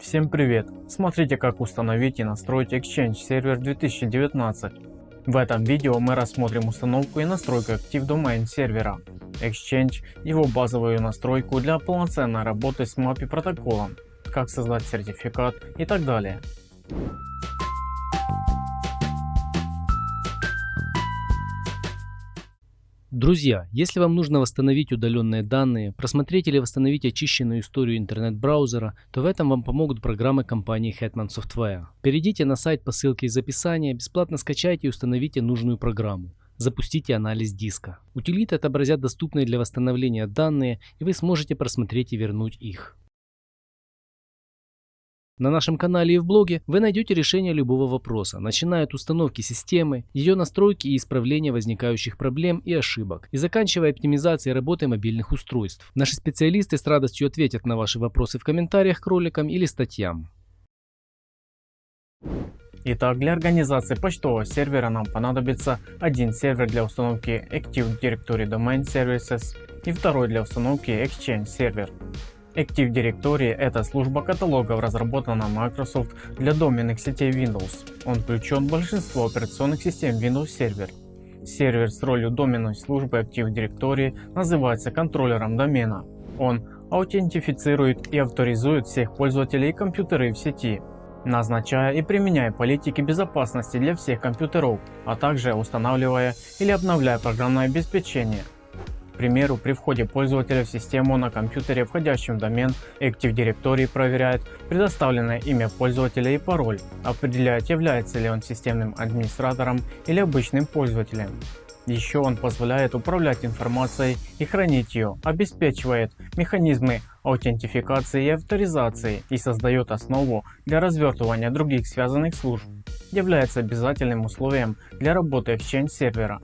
Всем привет! Смотрите как установить и настроить Exchange Server 2019. В этом видео мы рассмотрим установку и настройку Active Domain сервера, Exchange, его базовую настройку для полноценной работы с MAPI протоколом, как создать сертификат и так далее. Друзья, если вам нужно восстановить удаленные данные, просмотреть или восстановить очищенную историю интернет-браузера, то в этом вам помогут программы компании Hetman Software. Перейдите на сайт по ссылке из описания, бесплатно скачайте и установите нужную программу. Запустите анализ диска. Утилиты отобразят доступные для восстановления данные и вы сможете просмотреть и вернуть их. На нашем канале и в блоге вы найдете решение любого вопроса, начиная от установки системы, ее настройки и исправления возникающих проблем и ошибок, и заканчивая оптимизацией работы мобильных устройств. Наши специалисты с радостью ответят на ваши вопросы в комментариях к роликам или статьям. Итак, для организации почтового сервера нам понадобится один сервер для установки Active Directory Domain Services и второй для установки Exchange сервер. Active Directory – это служба каталогов, разработана Microsoft для доменных сетей Windows. Он включен в большинство операционных систем Windows Server. Сервер с ролью доменной службы Active Directory называется контроллером домена. Он аутентифицирует и авторизует всех пользователей и компьютеры в сети, назначая и применяя политики безопасности для всех компьютеров, а также устанавливая или обновляя программное обеспечение – примеру, при входе пользователя в систему на компьютере, входящем в домен, Active Directory проверяет предоставленное имя пользователя и пароль, определяет является ли он системным администратором или обычным пользователем. Еще он позволяет управлять информацией и хранить ее, обеспечивает механизмы аутентификации и авторизации и создает основу для развертывания других связанных служб. Является обязательным условием для работы Exchange сервера.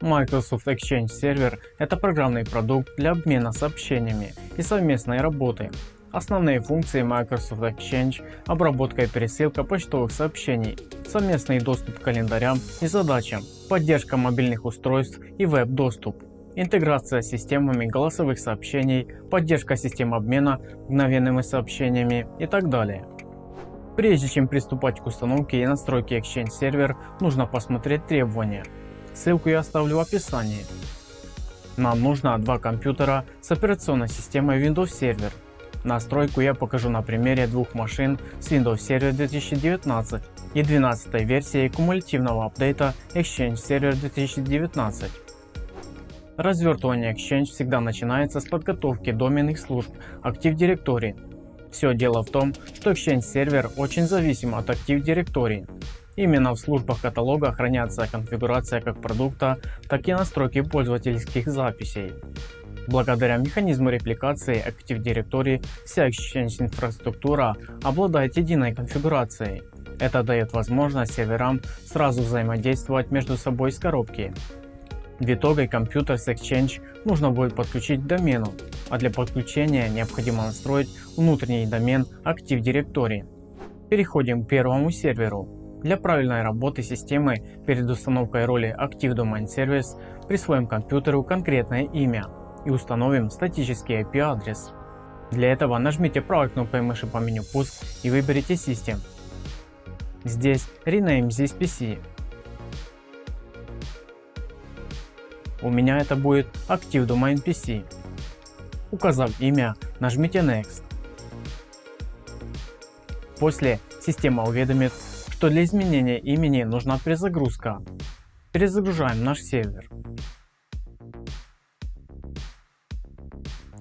Microsoft Exchange Server – это программный продукт для обмена сообщениями и совместной работы. Основные функции Microsoft Exchange – обработка и пересылка почтовых сообщений, совместный доступ к календарям и задачам, поддержка мобильных устройств и веб-доступ, интеграция с системами голосовых сообщений, поддержка систем обмена мгновенными сообщениями и так далее. Прежде чем приступать к установке и настройке Exchange Server, нужно посмотреть требования. Ссылку я оставлю в описании. Нам нужно два компьютера с операционной системой Windows Server. Настройку я покажу на примере двух машин с Windows Server 2019 и 12 версией кумулятивного апдейта Exchange Server 2019. Развертывание Exchange всегда начинается с подготовки доменных служб Active Directory. Все дело в том, что Exchange Server очень зависим от Active Directory. Именно в службах каталога хранятся конфигурация как продукта, так и настройки пользовательских записей. Благодаря механизму репликации Active Directory вся Exchange инфраструктура обладает единой конфигурацией. Это дает возможность серверам сразу взаимодействовать между собой с коробки. В итоге компьютер с Exchange нужно будет подключить к домену, а для подключения необходимо настроить внутренний домен Active Directory. Переходим к первому серверу. Для правильной работы системы перед установкой роли Active Domain Service присвоим компьютеру конкретное имя и установим статический IP адрес. Для этого нажмите правой кнопкой мыши по меню пуск и выберите System. Здесь Rename this PC. У меня это будет Active Domain PC. Указав имя, нажмите Next. После система уведомит что для изменения имени нужна перезагрузка. Перезагружаем наш сервер.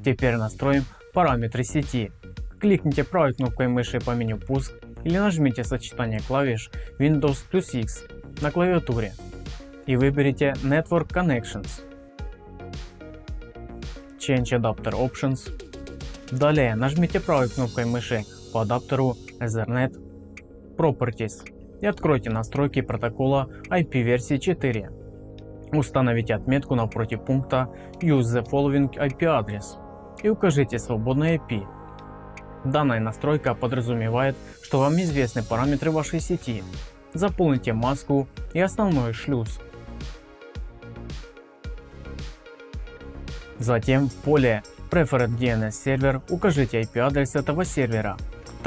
Теперь настроим параметры сети. Кликните правой кнопкой мыши по меню пуск или нажмите сочетание клавиш Windows плюс X на клавиатуре и выберите Network Connections. Change Adapter Options. Далее нажмите правой кнопкой мыши по адаптеру Ethernet Properties и откройте настройки протокола IP версии 4. Установите отметку напротив пункта Use the following IP address и укажите свободный IP. Данная настройка подразумевает, что вам известны параметры вашей сети. Заполните маску и основной шлюз. Затем в поле Preferred DNS Server укажите IP адрес этого сервера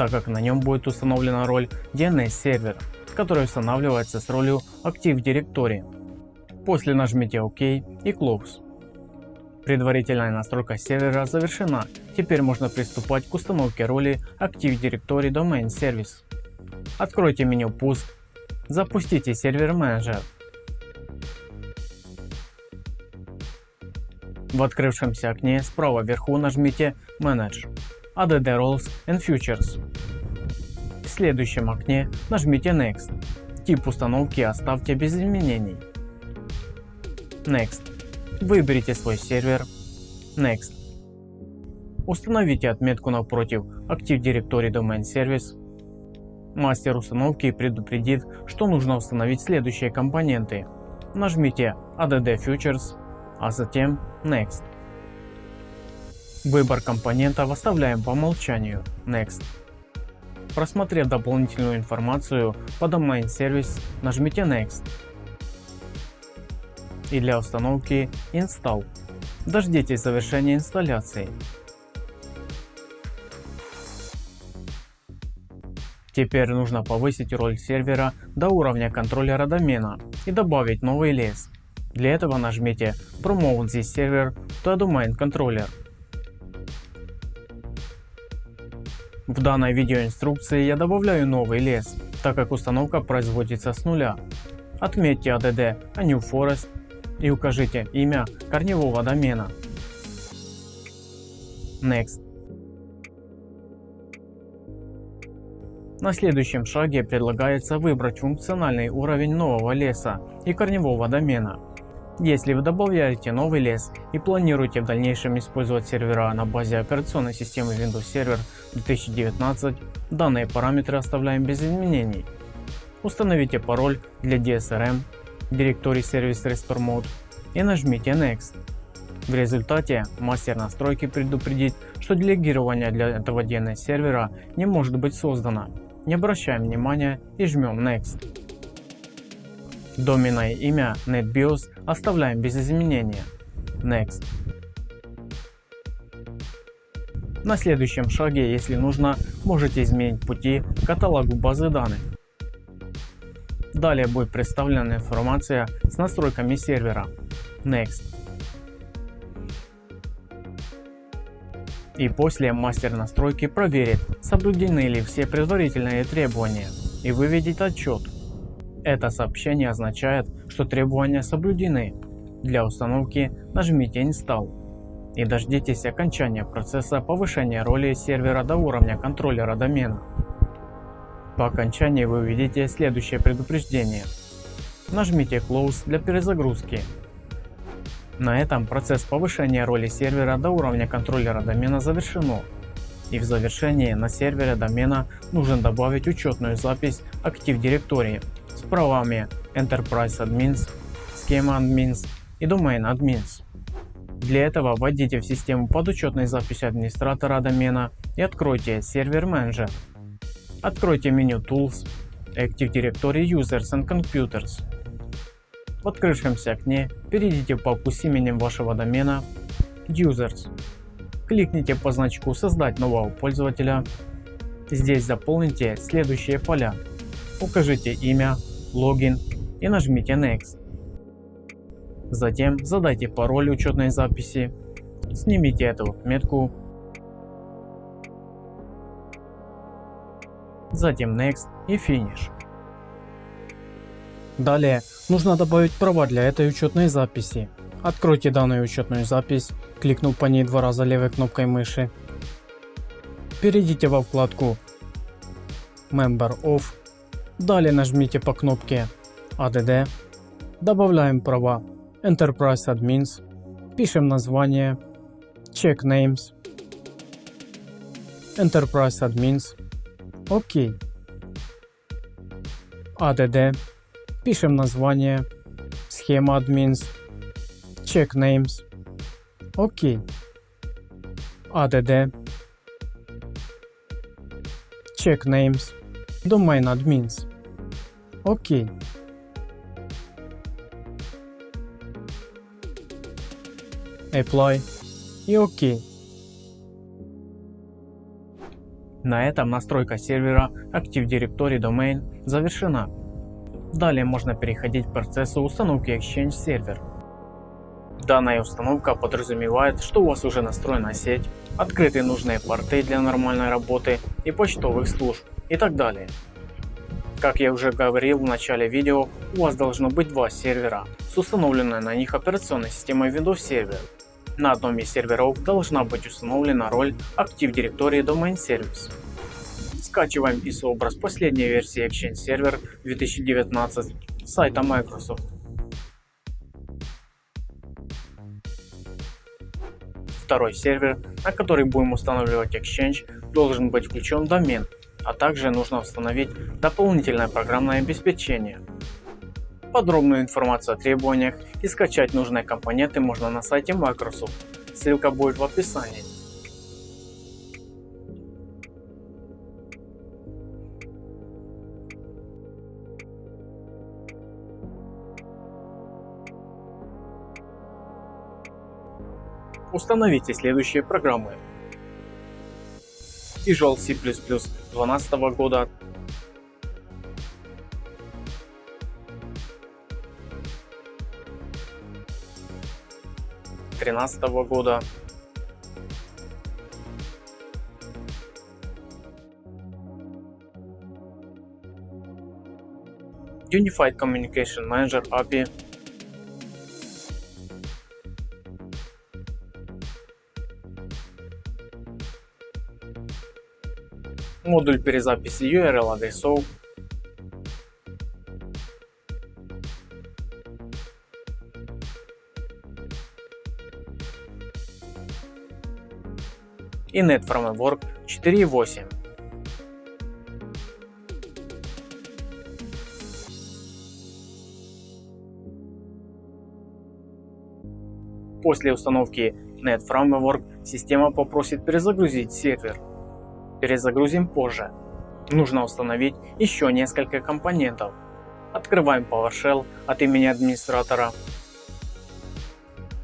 так как на нем будет установлена роль DNS сервера, который устанавливается с ролью Active Directory. После нажмите ОК и Close. Предварительная настройка сервера завершена, теперь можно приступать к установке роли Active Directory Domain Service. Откройте меню Пуск, запустите сервер менеджер. В открывшемся окне справа вверху нажмите Manage, ADD Roles and Futures. В следующем окне нажмите Next. Тип установки оставьте без изменений. Next. Выберите свой сервер. Next. Установите отметку напротив Active Directory Domain Service. Мастер установки предупредит, что нужно установить следующие компоненты. Нажмите ADD Futures, а затем Next. Выбор компонентов оставляем по умолчанию Next. Просмотрев дополнительную информацию по Domain Service, нажмите Next. И для установки Install. Дождитесь завершения инсталляции. Теперь нужно повысить роль сервера до уровня контроллера домена и добавить новый лес. Для этого нажмите Promote this server to Domain Controller. В данной видеоинструкции я добавляю новый лес, так как установка производится с нуля. Отметьте ADD A New Forest и укажите имя корневого домена. Next. На следующем шаге предлагается выбрать функциональный уровень нового леса и корневого домена. Если вы добавляете новый лес и планируете в дальнейшем использовать сервера на базе операционной системы Windows Server 2019, данные параметры оставляем без изменений. Установите пароль для DSRM, Directory Service Restore Mode и нажмите Next. В результате мастер настройки предупредит, что делегирование для этого DNS сервера не может быть создано. Не обращаем внимания и жмем Next. Доменное имя NetBIOS оставляем без изменения. Next. На следующем шаге, если нужно, можете изменить пути к каталогу базы данных. Далее будет представлена информация с настройками сервера. Next. И после мастер настройки проверит, соблюдены ли все предварительные требования и выведет отчет это сообщение означает, что требования соблюдены. Для установки нажмите Install и дождитесь окончания процесса повышения роли сервера до уровня контроллера домена. По окончании вы увидите следующее предупреждение. Нажмите Close для перезагрузки. На этом процесс повышения роли сервера до уровня контроллера домена завершено. И в завершении на сервере домена нужно добавить учетную запись Active Directory с правами Enterprise Admins, Schema Admins и Domain Admins. Для этого вводите в систему подучетной записи администратора домена и откройте сервер менеджер. Откройте меню Tools, Active Directory Users and Computers. В открывшемся окне перейдите в папку с именем вашего домена Users. Кликните по значку «Создать нового пользователя». Здесь заполните следующие поля. Укажите имя, логин и нажмите Next. Затем задайте пароль учетной записи, снимите эту отметку, затем Next и Finish. Далее нужно добавить права для этой учетной записи. Откройте данную учетную запись, кликнув по ней два раза левой кнопкой мыши. Перейдите во вкладку Member of Далее нажмите по кнопке ADD, добавляем права Enterprise Admins, пишем название, Check Names, Enterprise Admins, ОК. ADD, пишем название, схема Admins, Check Names, ОК. ADD, Check Names, Domain Admins. Ok. Apply и OK. На этом настройка сервера Active Directory Domain завершена. Далее можно переходить к процессу установки Exchange сервер. Данная установка подразумевает, что у вас уже настроена сеть, открыты нужные порты для нормальной работы и почтовых служб и так далее. Как я уже говорил в начале видео, у вас должно быть два сервера с установленной на них операционной системой Windows Server. На одном из серверов должна быть установлена роль Active Directory Domain Service. Скачиваем ISO-образ последней версии Exchange Server 2019 с сайта Microsoft. Второй сервер, на который будем устанавливать Exchange, должен быть включен домен, а также нужно установить дополнительное программное обеспечение. Подробную информацию о требованиях и скачать нужные компоненты можно на сайте Microsoft, ссылка будет в описании. Установите следующие программы. Visual C++ 2012 года, тринадцатого года, Unified Communication Manager API модуль перезаписи URL адресов, и Net Framework 4.8. После установки Net Framework система попросит перезагрузить сервер перезагрузим позже. Нужно установить еще несколько компонентов. Открываем PowerShell от имени администратора.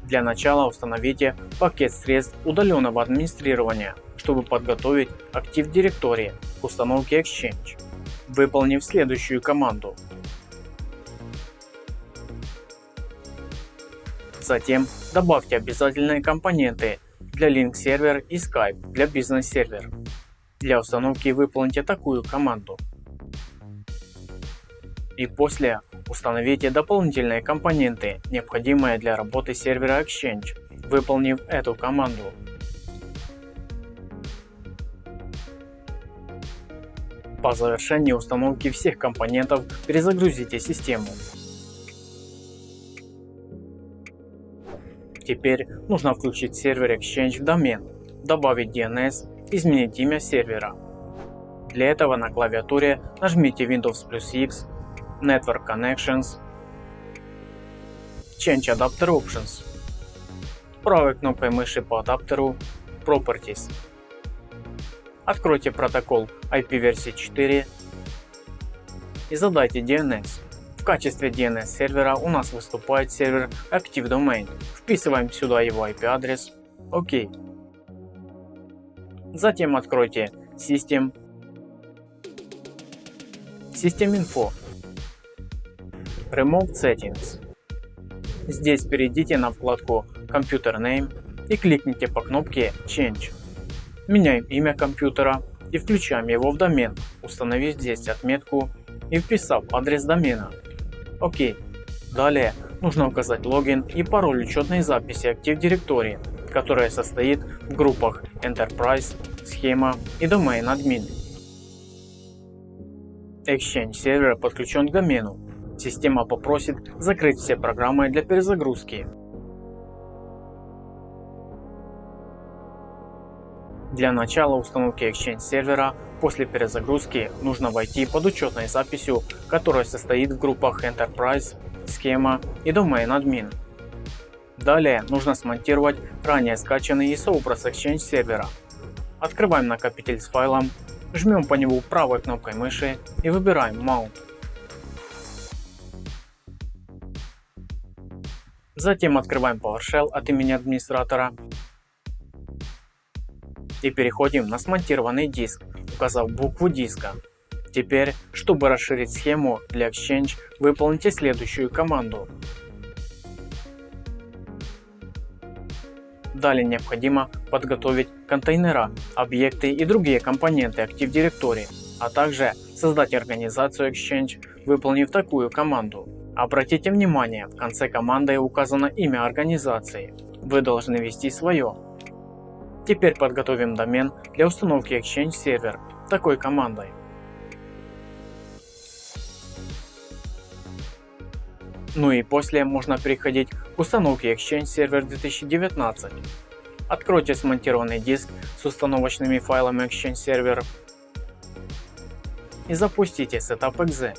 Для начала установите пакет средств удаленного администрирования, чтобы подготовить Active Directory к установке Exchange, выполнив следующую команду. Затем добавьте обязательные компоненты для Link сервер и Skype для бизнес сервер. Для установки выполните такую команду. И после установите дополнительные компоненты, необходимые для работы сервера Exchange, выполнив эту команду. По завершении установки всех компонентов перезагрузите систему. Теперь нужно включить сервер Exchange в домен, добавить DNS изменить имя сервера. Для этого на клавиатуре нажмите Windows плюс X, Network Connections, Change Adapter Options. Правой кнопкой мыши по адаптеру Properties. Откройте протокол IP версии 4 и задайте DNS. В качестве DNS сервера у нас выступает сервер Active Domain. Вписываем сюда его IP адрес. ОК. Затем откройте System, System Info, Remote Settings. Здесь перейдите на вкладку Computer Name и кликните по кнопке Change. Меняем имя компьютера и включаем его в домен, установив здесь отметку и вписав адрес домена. ОК. Далее нужно указать логин и пароль учетной записи Active Directory которая состоит в группах Enterprise, Схема и Domain Admin. Exchange сервер подключен к домену. Система попросит закрыть все программы для перезагрузки. Для начала установки Exchange сервера после перезагрузки нужно войти под учетной записью, которая состоит в группах Enterprise, Схема и Domain Admin. Далее нужно смонтировать ранее скачанный ISO-образ Exchange сервера. Открываем накопитель с файлом, жмем по нему правой кнопкой мыши и выбираем Mount. Затем открываем PowerShell от имени администратора и переходим на смонтированный диск указав букву диска. Теперь, чтобы расширить схему для Exchange, выполните следующую команду. Далее необходимо подготовить контейнера, объекты и другие компоненты Active Directory, а также создать организацию Exchange, выполнив такую команду. Обратите внимание, в конце команды указано имя организации. Вы должны ввести свое. Теперь подготовим домен для установки Exchange сервер такой командой. Ну и после можно переходить к установке Exchange Server 2019. Откройте смонтированный диск с установочными файлами Exchange Server и запустите Setup.exe.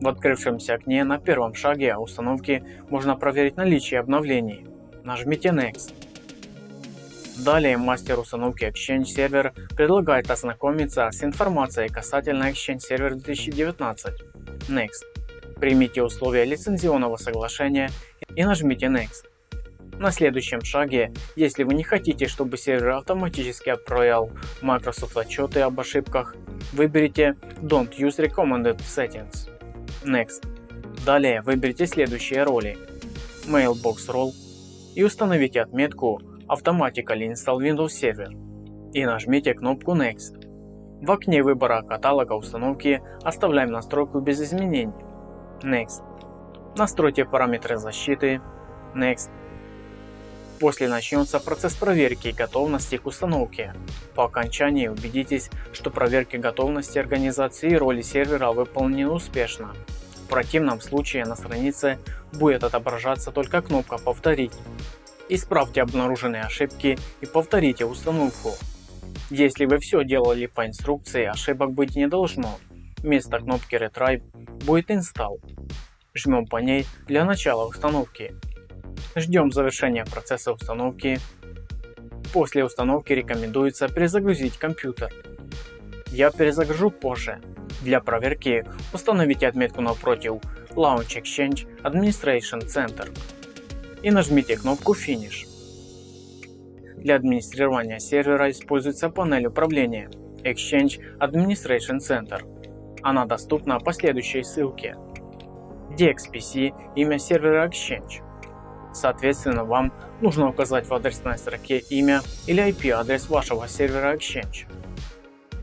В открывшемся окне на первом шаге установки можно проверить наличие обновлений. Нажмите Next. Далее мастер установки Exchange Server предлагает ознакомиться с информацией касательно Exchange Server 2019. Next. Примите условия лицензионного соглашения и нажмите Next. На следующем шаге, если вы не хотите, чтобы сервер автоматически отправлял Microsoft отчеты об ошибках, выберите Don't use recommended settings. Next. Далее выберите следующие роли. Mailbox Role и установите отметку Automatically Install Windows Server и нажмите кнопку Next. В окне выбора каталога установки оставляем настройку без изменений. Next. Настройте параметры защиты. Next. После начнется процесс проверки готовности к установке. По окончании убедитесь, что проверки готовности организации и роли сервера выполнены успешно. В противном случае на странице будет отображаться только кнопка «Повторить». Исправьте обнаруженные ошибки и повторите установку. Если вы все делали по инструкции, ошибок быть не должно. Вместо кнопки Retry будет Install. Жмем по ней для начала установки. Ждем завершения процесса установки. После установки рекомендуется перезагрузить компьютер. Я перезагружу позже. Для проверки установите отметку напротив Launch Exchange Administration Center и нажмите кнопку Finish. Для администрирования сервера используется панель управления Exchange Administration Center. Она доступна по следующей ссылке. DXPC – имя сервера Exchange. Соответственно, вам нужно указать в адресной строке имя или IP-адрес вашего сервера Exchange.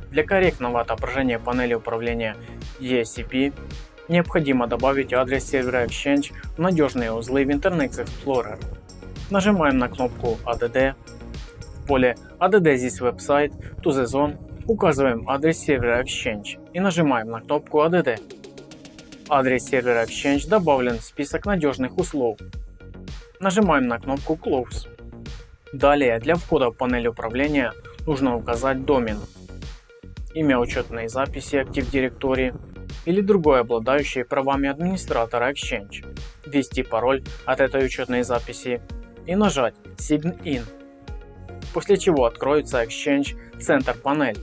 Для корректного отображения панели управления ESCP необходимо добавить адрес сервера Exchange в надежные узлы в Internet Explorer. Нажимаем на кнопку ADD. В поле ADD this website to the zone указываем адрес сервера Exchange и нажимаем на кнопку ADD. Адрес сервера Exchange добавлен в список надежных узлов. Нажимаем на кнопку Close. Далее для входа в панель управления нужно указать домен, имя учетной записи Active Directory, или другой обладающий правами администратора Exchange, ввести пароль от этой учетной записи и нажать Sign In, после чего откроется Exchange Center панель.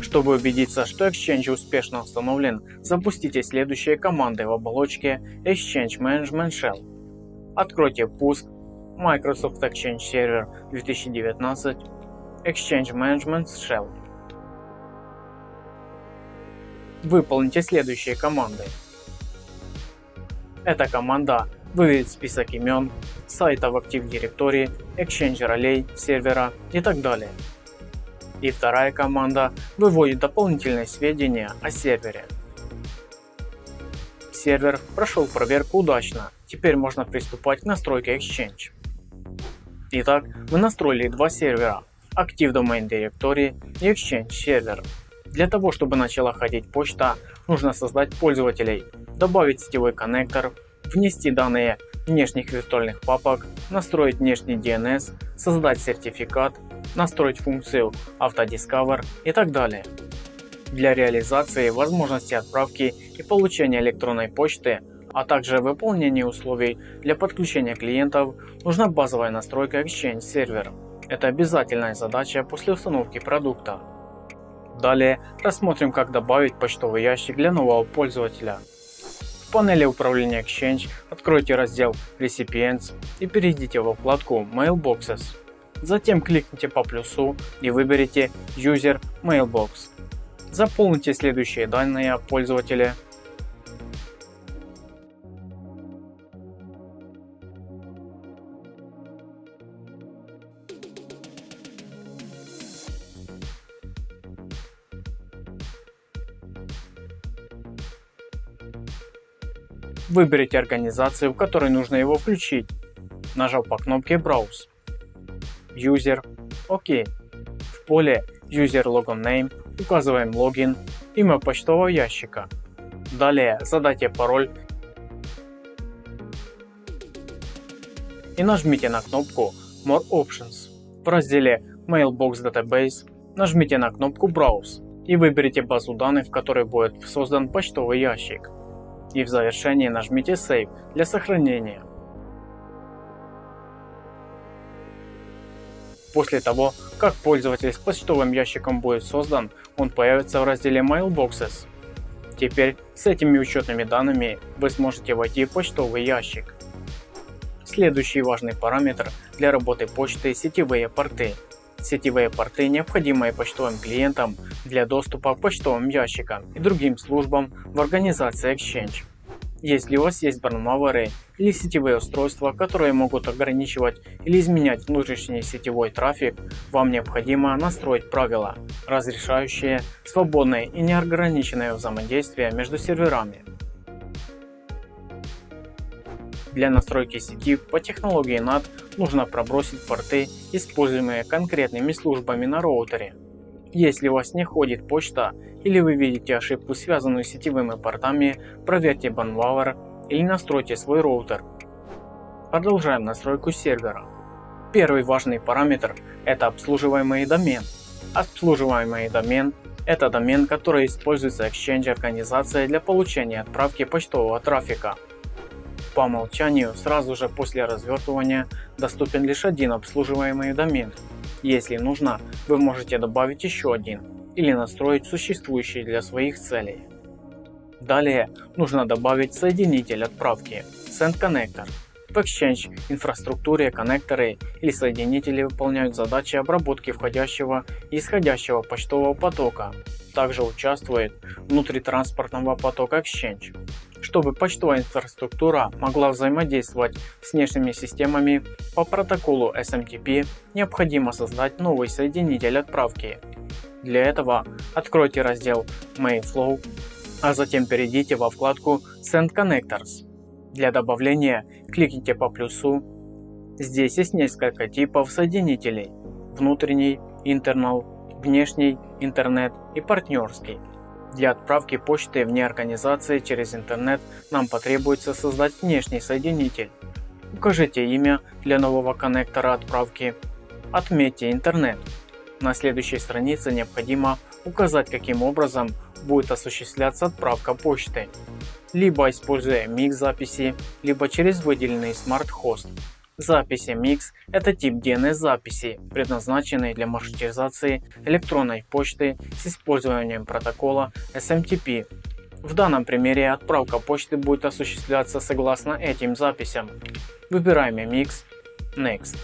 Чтобы убедиться, что Exchange успешно установлен, запустите следующие команды в оболочке Exchange Management Shell. Откройте пуск Microsoft Exchange Server 2019 Exchange Management Shell Выполните следующие команды. Эта команда выведет список имен, сайтов Active Directory, Exchange ролей, сервера и так далее. И вторая команда выводит дополнительные сведения о сервере. Сервер прошел проверку удачно, теперь можно приступать к настройке Exchange. Итак, мы настроили два сервера Active Domain Directory и Exchange сервер. Для того, чтобы начала ходить почта, нужно создать пользователей, добавить сетевой коннектор, внести данные внешних виртуальных папок, настроить внешний DNS, создать сертификат, настроить функцию AutoDiscover и так далее. Для реализации возможности отправки и получения электронной почты, а также выполнения условий для подключения клиентов, нужна базовая настройка Exchange Server. Это обязательная задача после установки продукта. Далее рассмотрим как добавить почтовый ящик для нового пользователя. В панели управления Exchange откройте раздел Recipients и перейдите во вкладку Mailboxes. Затем кликните по плюсу и выберите User Mailbox. Заполните следующие данные о пользователе. Выберите организацию, в которой нужно его включить, нажав по кнопке Browse. User, ОК. В поле User Logon Name указываем логин, имя почтового ящика. Далее задайте пароль и нажмите на кнопку More Options. В разделе Mailbox Database нажмите на кнопку Browse и выберите базу данных, в которой будет создан почтовый ящик и в завершении нажмите Save для сохранения. После того, как пользователь с почтовым ящиком будет создан, он появится в разделе Mailboxes. Теперь с этими учетными данными вы сможете войти в почтовый ящик. Следующий важный параметр для работы почты – сетевые порты. Сетевые порты необходимые почтовым клиентам для доступа к почтовым ящикам и другим службам в организации Exchange. Если у вас есть барнмауэры или сетевые устройства, которые могут ограничивать или изменять внутренний сетевой трафик, вам необходимо настроить правила, разрешающие свободное и неограниченное взаимодействие между серверами. Для настройки сети по технологии NAT нужно пробросить порты, используемые конкретными службами на роутере. Если у вас не ходит почта или вы видите ошибку связанную с сетевыми портами, проверьте Banwauer или настройте свой роутер. Продолжаем настройку сервера. Первый важный параметр это обслуживаемый домен. Обслуживаемый домен это домен, который используется Exchange организацией для получения отправки почтового трафика. По умолчанию сразу же после развертывания доступен лишь один обслуживаемый домен если нужно, вы можете добавить еще один или настроить существующий для своих целей. Далее нужно добавить соединитель отправки Send Connector. В Exchange инфраструктуре коннекторы или соединители выполняют задачи обработки входящего и исходящего почтового потока. Также участвует внутритранспортного потока Exchange. Чтобы почтовая инфраструктура могла взаимодействовать с внешними системами по протоколу SMTP, необходимо создать новый соединитель отправки. Для этого откройте раздел Mailflow, а затем перейдите во вкладку Send Connectors. Для добавления кликните по плюсу. Здесь есть несколько типов соединителей. Внутренний, internal, внешний, интернет и партнерский. Для отправки почты вне организации через интернет нам потребуется создать внешний соединитель. Укажите имя для нового коннектора отправки. Отметьте интернет. На следующей странице необходимо указать каким образом будет осуществляться отправка почты. Либо используя микс записи, либо через выделенный Host. Записи MIX – это тип DNS записи, предназначенный для маршрутизации электронной почты с использованием протокола SMTP. В данном примере отправка почты будет осуществляться согласно этим записям. Выбираем MIX Next.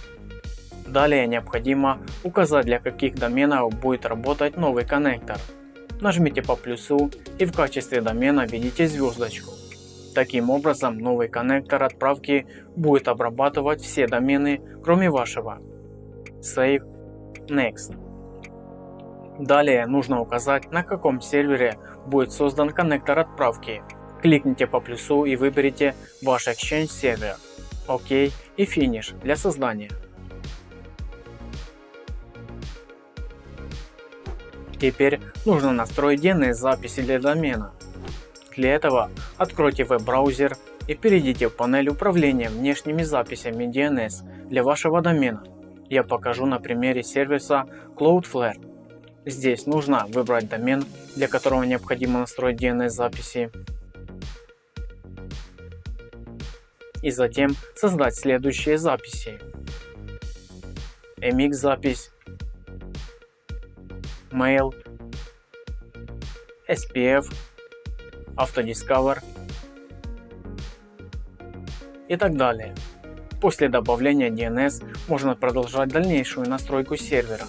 Далее необходимо указать для каких доменов будет работать новый коннектор. Нажмите по плюсу и в качестве домена введите звездочку. Таким образом, новый коннектор отправки будет обрабатывать все домены, кроме вашего. Save Next. Далее нужно указать, на каком сервере будет создан коннектор отправки. Кликните по плюсу и выберите ваш Exchange сервер. ОК и Finish для создания. Теперь нужно настроить DNS записи для домена. Для этого откройте веб-браузер и перейдите в панель управления внешними записями DNS для вашего домена. Я покажу на примере сервиса Cloudflare. Здесь нужно выбрать домен, для которого необходимо настроить DNS записи. И затем создать следующие записи. MX запись, Mail, SPF, Автодискавер, и так далее. После добавления DNS можно продолжать дальнейшую настройку сервера.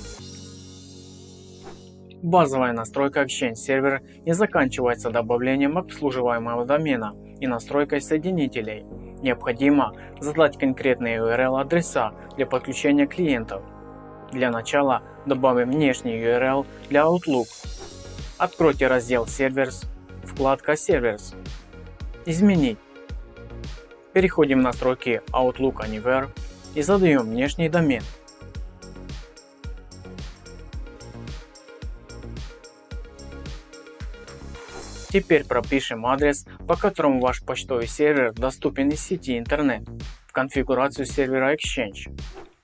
Базовая настройка Exchange сервера не заканчивается добавлением обслуживаемого домена и настройкой соединителей. Необходимо задать конкретные URL адреса для подключения клиентов. Для начала добавим внешний URL для Outlook. Откройте раздел Servers, вкладка Servers. Изменить. Переходим в настройки Outlook Anywhere и задаем внешний домен. Теперь пропишем адрес, по которому ваш почтовый сервер доступен из сети интернет в конфигурацию сервера Exchange.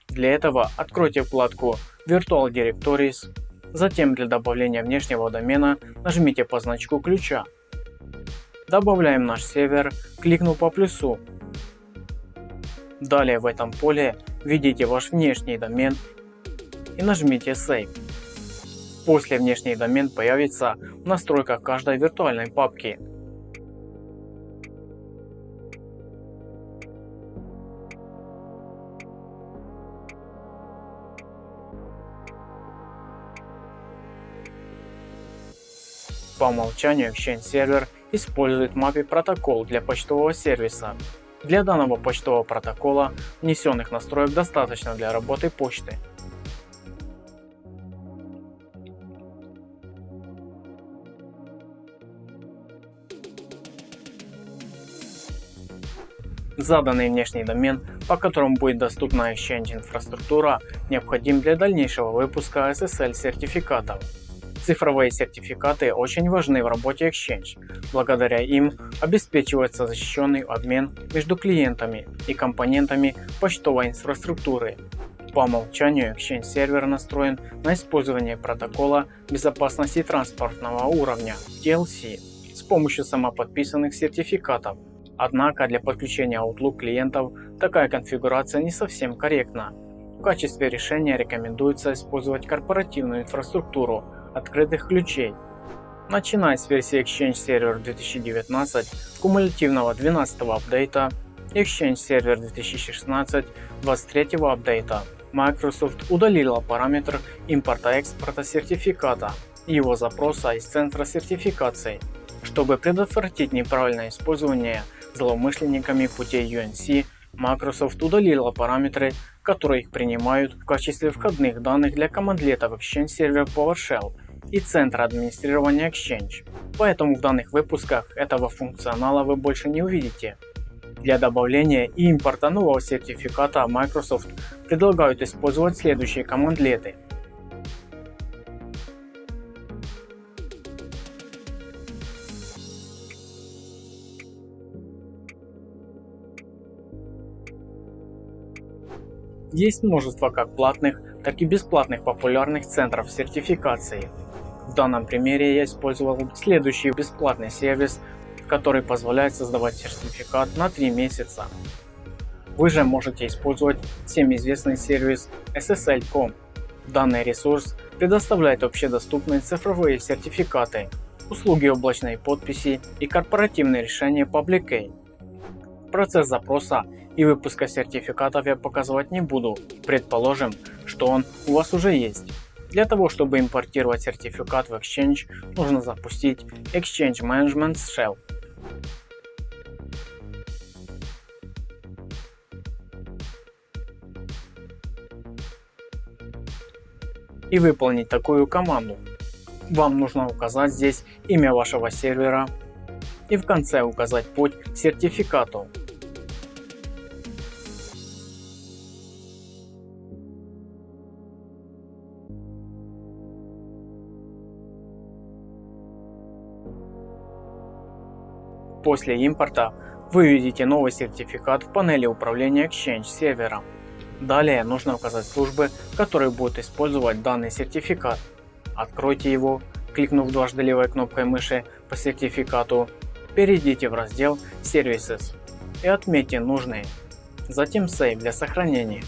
Для этого откройте вкладку Virtual Directories, затем для добавления внешнего домена нажмите по значку ключа. Добавляем наш сервер, кликнув по плюсу. Далее в этом поле введите ваш внешний домен и нажмите Save. После внешний домен появится в настройках каждой виртуальной папки. По умолчанию Exchange Server использует MAPI протокол для почтового сервиса. Для данного почтового протокола внесенных настроек достаточно для работы почты. Заданный внешний домен, по которому будет доступна Exchange инфраструктура, необходим для дальнейшего выпуска SSL сертификатов. Цифровые сертификаты очень важны в работе Exchange. Благодаря им обеспечивается защищенный обмен между клиентами и компонентами почтовой инфраструктуры. По умолчанию Exchange сервер настроен на использование протокола безопасности транспортного уровня TLC с помощью самоподписанных сертификатов Однако для подключения Outlook клиентов такая конфигурация не совсем корректна. В качестве решения рекомендуется использовать корпоративную инфраструктуру открытых ключей. Начиная с версии Exchange Server 2019 кумулятивного 12 апдейта Exchange Server 2016 23 апдейта, Microsoft удалила параметр импорта-экспорта сертификата и его запроса из центра сертификации, чтобы предотвратить неправильное использование злоумышленниками путей UNC, Microsoft удалила параметры, которые их принимают в качестве входных данных для командлетов Exchange Server PowerShell и центра администрирования Exchange. Поэтому в данных выпусках этого функционала вы больше не увидите. Для добавления и импорта нового сертификата Microsoft предлагают использовать следующие командлеты Есть множество как платных, так и бесплатных популярных центров сертификации. В данном примере я использовал следующий бесплатный сервис, который позволяет создавать сертификат на 3 месяца. Вы же можете использовать всем известный сервис SSL.com. Данный ресурс предоставляет общедоступные цифровые сертификаты, услуги облачной подписи и корпоративные решения Public Key. Процесс запроса и выпуска сертификатов я показывать не буду, предположим, что он у вас уже есть. Для того, чтобы импортировать сертификат в Exchange, нужно запустить Exchange Management Shell. И выполнить такую команду. Вам нужно указать здесь имя вашего сервера и в конце указать путь к сертификату. После импорта вы видите новый сертификат в панели управления Exchange сервером. Далее нужно указать службы, которые будут использовать данный сертификат. Откройте его, кликнув дважды левой кнопкой мыши по сертификату, перейдите в раздел Services и отметьте нужные, затем Save для сохранения.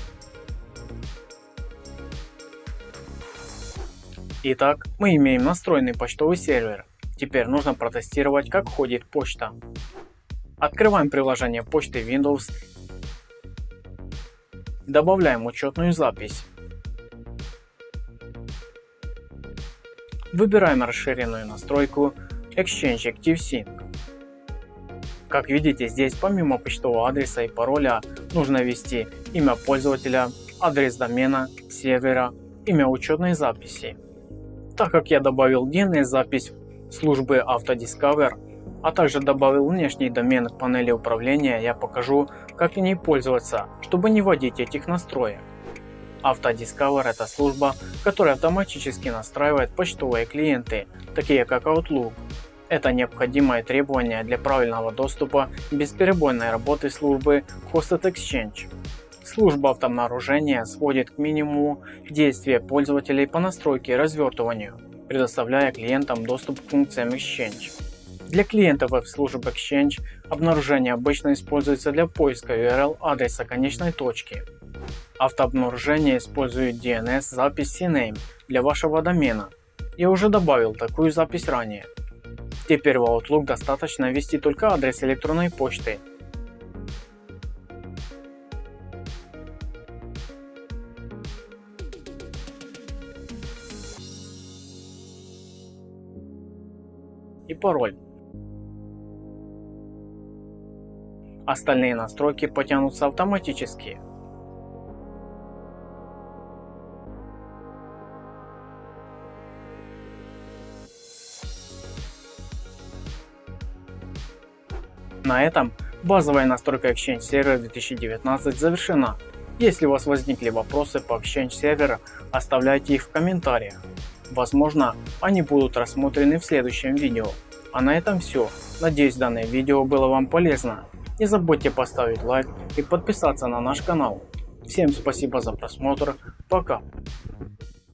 Итак, мы имеем настроенный почтовый сервер. Теперь нужно протестировать, как ходит почта. Открываем приложение почты Windows Добавляем учетную запись. Выбираем расширенную настройку Exchange Active Sync. Как видите, здесь помимо почтового адреса и пароля нужно ввести имя пользователя, адрес домена, сервера, имя учетной записи. Так как я добавил DNS запись службы Autodiscover, а также добавил внешний домен к панели управления, я покажу, как ней пользоваться, чтобы не вводить этих настроек. Autodiscover это служба, которая автоматически настраивает почтовые клиенты, такие как Outlook, это необходимое требование для правильного доступа и бесперебойной работы службы Hosted Exchange. Служба автообнаружения сводит к минимуму действия пользователей по настройке и развертыванию, предоставляя клиентам доступ к функциям Exchange. Для клиентов веб-служб Exchange обнаружение обычно используется для поиска URL адреса конечной точки. Автообнаружение использует DNS запись CNAME для вашего домена. Я уже добавил такую запись ранее. Теперь в Outlook достаточно ввести только адрес электронной почты. Пароль. Остальные настройки потянутся автоматически. На этом базовая настройка Exchange Server 2019 завершена. Если у вас возникли вопросы по Exchange Server, оставляйте их в комментариях. Возможно, они будут рассмотрены в следующем видео. А на этом все. Надеюсь данное видео было вам полезно. Не забудьте поставить лайк и подписаться на наш канал. Всем спасибо за просмотр. Пока.